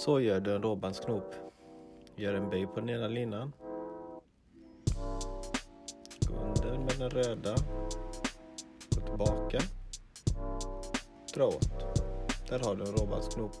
Så gör du en råbandsknop. Gör en böj på den ena linan. Gå under med den röda. Gå tillbaka. Dra åt. Där har du en råbandsknop.